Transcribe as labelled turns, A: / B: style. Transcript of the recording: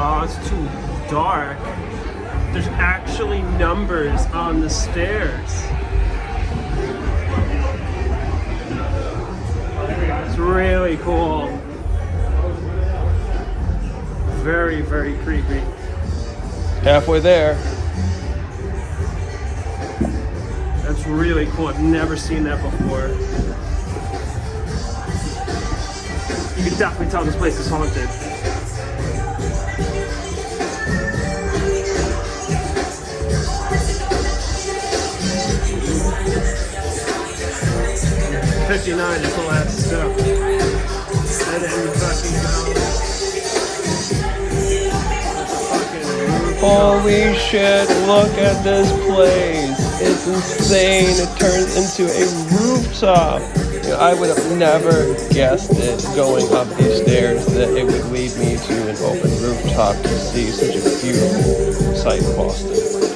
A: Oh, it's too dark. There's actually numbers on the stairs. It's really cool. Very, very creepy.
B: Halfway there.
A: That's really cool. I've never seen that before. You can definitely tell this place is haunted. Fifty-nine is the last step, then you fucking go. Fucking
B: Holy shit, look at this place. It's insane. It turns into a rooftop. I would have never guessed it going up these stairs that it would lead me to an open rooftop to see such a beautiful sight in Boston.